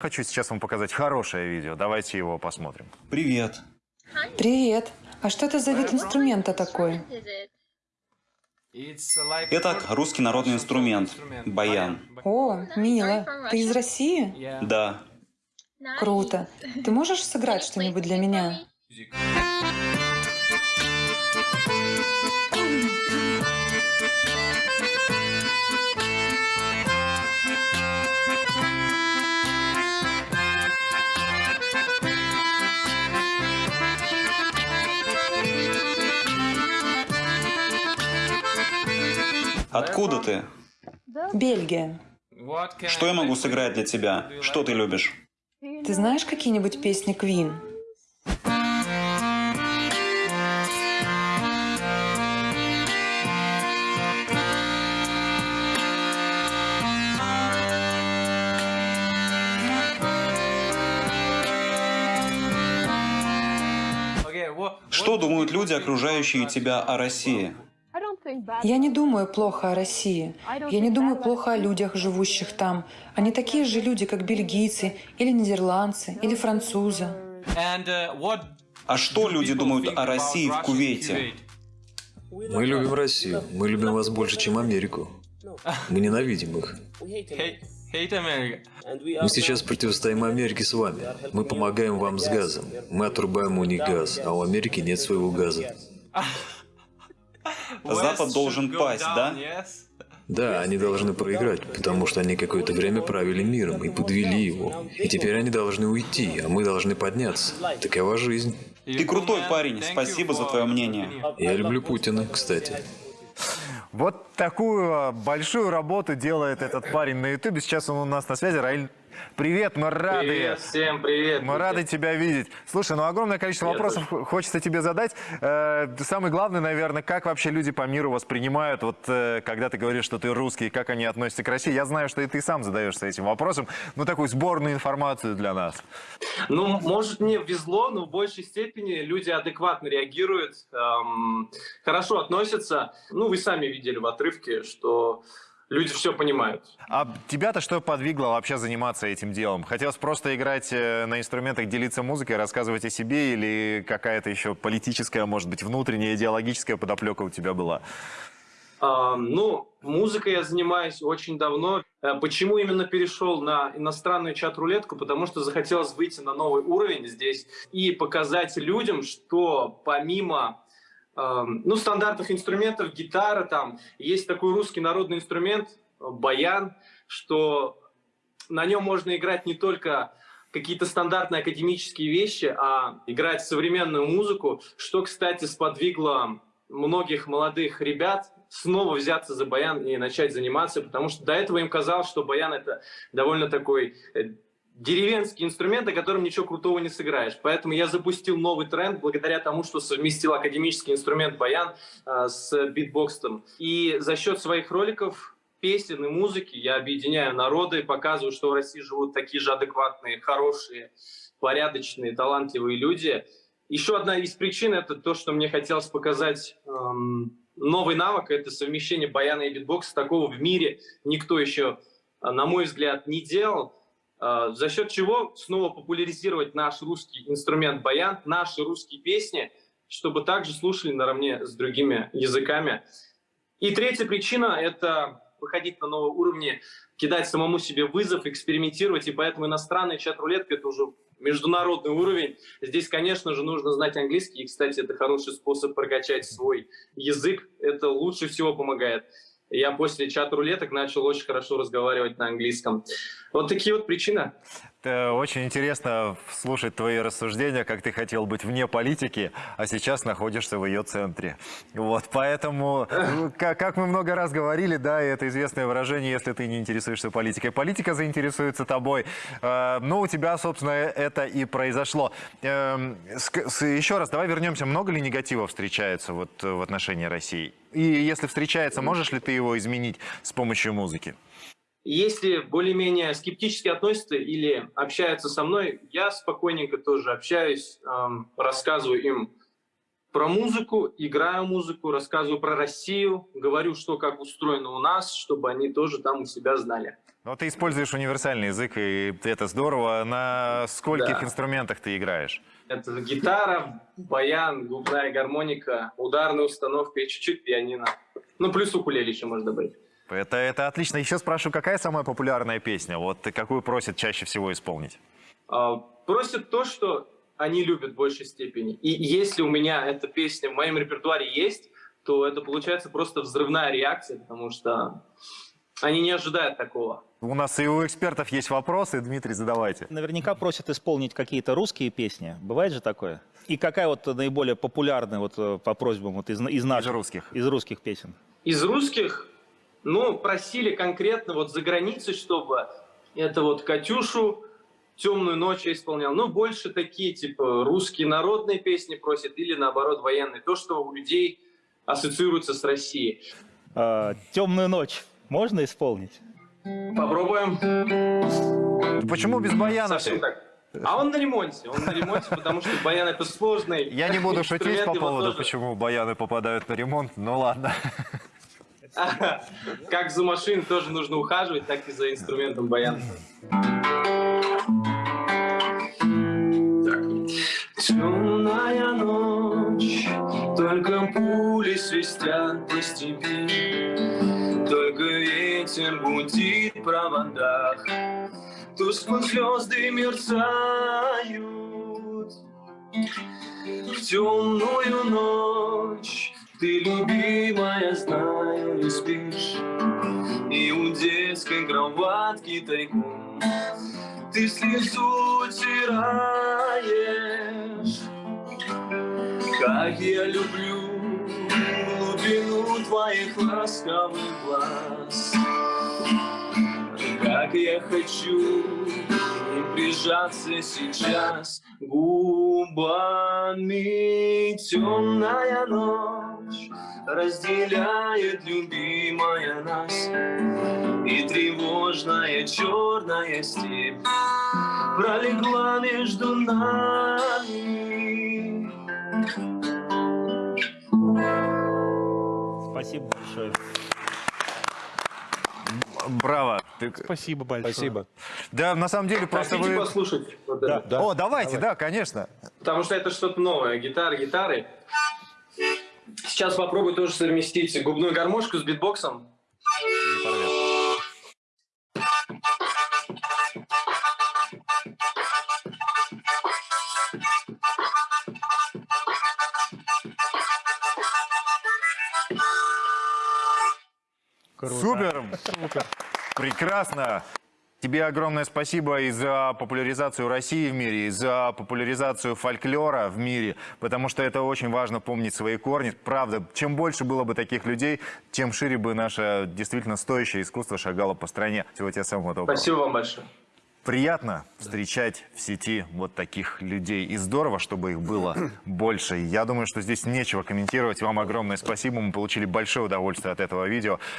Хочу сейчас вам показать хорошее видео. Давайте его посмотрим. Привет. Привет. А что это за вид инструмента такой? Это русский народный инструмент – баян. О, мило. Ты из России? Да. Круто. Ты можешь сыграть что-нибудь для меня? Откуда ты? Бельгия. Что я могу сыграть для тебя? Что ты любишь? Ты знаешь какие-нибудь песни Queen? Что думают люди, окружающие тебя о России? Я не думаю плохо о России. Я не думаю плохо о людях, живущих там. Они такие же люди, как бельгийцы, или нидерландцы, или французы. А что люди думают о России в Кувейте? Мы любим Россию. Мы любим вас больше, чем Америку. Мы ненавидим их. Мы сейчас противостоим Америке с вами. Мы помогаем вам с газом. Мы отрубаем у них газ, а у Америки нет своего газа. Запад должен пасть, да? Да, они должны проиграть, потому что они какое-то время правили миром и подвели его. И теперь они должны уйти, а мы должны подняться. Такова жизнь. Ты крутой парень, спасибо за твое мнение. Я люблю Путина, кстати. Вот такую а, большую работу делает этот парень на ютубе. Сейчас он у нас на связи. Раиль, привет, мы рады. Привет, всем привет. Мы рады тебя видеть. Слушай, ну огромное количество Я вопросов хочется тебе задать. Э, самый главный, наверное, как вообще люди по миру воспринимают, вот э, когда ты говоришь, что ты русский, как они относятся к России. Я знаю, что и ты сам задаешься этим вопросом. Ну, такую сборную информацию для нас. Ну, может, мне везло, но в большей степени люди адекватно реагируют, эм, хорошо относятся. Ну, вы сами видели в отрывке, что люди все понимают. А тебя-то что подвигло вообще заниматься этим делом? Хотелось просто играть э, на инструментах, делиться музыкой, рассказывать о себе или какая-то еще политическая, может быть, внутренняя идеологическая подоплека у тебя была? А, ну, музыкой я занимаюсь очень давно. Э, почему именно перешел на иностранную чат-рулетку? Потому что захотелось выйти на новый уровень здесь и показать людям, что помимо ну, стандартных инструментов, гитара там, есть такой русский народный инструмент, баян, что на нем можно играть не только какие-то стандартные академические вещи, а играть современную музыку, что, кстати, сподвигло многих молодых ребят снова взяться за баян и начать заниматься, потому что до этого им казалось, что баян это довольно такой э, деревенский инструмент, о котором ничего крутого не сыграешь. Поэтому я запустил новый тренд благодаря тому, что совместил академический инструмент баян э, с битбоксом. И за счет своих роликов песен и музыки я объединяю народы, показываю, что в России живут такие же адекватные, хорошие, порядочные, талантливые люди. Еще одна из причин – это то, что мне хотелось показать эм, новый навык – это совмещение баяна и битбокса. Такого в мире никто еще, на мой взгляд, не делал. Э, за счет чего снова популяризировать наш русский инструмент баян, наши русские песни, чтобы также слушали наравне с другими языками. И третья причина – это выходить на новые уровни, кидать самому себе вызов, экспериментировать. И поэтому иностранная чат-рулетка – это уже международный уровень. Здесь, конечно же, нужно знать английский. И, кстати, это хороший способ прокачать свой язык. Это лучше всего помогает. Я после чат-рулеток начал очень хорошо разговаривать на английском. Вот такие вот причины. Это очень интересно слушать твои рассуждения, как ты хотел быть вне политики, а сейчас находишься в ее центре. Вот, поэтому, ну, как, мы много раз говорили, да, это известное выражение, если ты не интересуешься политикой, политика заинтересуется тобой. Э, ну, у тебя, собственно, это и произошло. Э, с, еще раз, давай вернемся. Много ли негатива встречается вот в отношении России? И если встречается, можешь ли ты его изменить с помощью музыки? Если более-менее скептически относятся или общаются со мной, я спокойненько тоже общаюсь, эм, рассказываю им про музыку, играю музыку, рассказываю про Россию, говорю, что как устроено у нас, чтобы они тоже там у себя знали. Но ты используешь универсальный язык, и это здорово. На скольких Да. инструментах ты играешь? Это гитара, баян, губная гармоника, ударная установка и чуть-чуть пианино. Ну, плюс укулеле еще можно добавить. Это, это отлично. Еще спрашиваю, какая самая популярная песня? Вот и какую просят чаще всего исполнить? А, Просят то, что они любят в большей степени. И если у меня эта песня в моем репертуаре есть, то это получается просто взрывная реакция, потому что они не ожидают такого. У нас и у экспертов есть вопросы. Дмитрий, задавайте. Наверняка просят исполнить какие-то русские песни. Бывает же такое? И какая вот наиболее популярная вот э, по просьбам вот из, из наших? русских. Из русских песен. Из русских, ну, просили конкретно вот за границей, чтобы это вот Катюшу «Темную ночь» я исполнял. Ну, больше такие, типа, русские народные песни просят или, наоборот, военные. То, что у людей ассоциируется с Россией. А, «Темную ночь» можно исполнить? Попробуем. Почему без баяна? Совсем так. А он на ремонте. Он на ремонте, потому что баян это сложный. Я не буду шутить по поводу, почему баяны попадают на ремонт. Ну ладно. Как за машиной тоже нужно ухаживать, так и за инструментом баян. Темная ночь, только пули свистят по степи, только ветер гудит в проводах, тускло звезды мерцают. В темную ночь ты, любимая, знаю, не спишь. И у детской кроватки тайком Ты слезу утираешь. Как я люблю глубину твоих ласковых глаз. Как я хочу и прижаться сейчас губами темная ночь разделяет любимая нас и тревожная черная степь пролегла между нами. Спасибо большое. Браво. Ты- Спасибо большое. Спасибо. Да, на самом деле просто Хотите вы... послушать? Вот это? О, давайте, да, конечно. Потому что это что-то новое. Гитара, гитары. Сейчас попробую тоже совместить губную гармошку с битбоксом. Супер. Прекрасно. Тебе огромное спасибо и за популяризацию России в мире, и за популяризацию фольклора в мире, потому что это очень важно помнить свои корни. Правда, чем больше было бы таких людей, тем шире бы наше действительно стоящее искусство шагало по стране. Всего тебе самого доброго. Спасибо вам большое. Приятно встречать в сети вот таких людей. И здорово, чтобы их было больше. Я думаю, что здесь нечего комментировать. Вам огромное спасибо. Мы получили большое удовольствие от этого видео.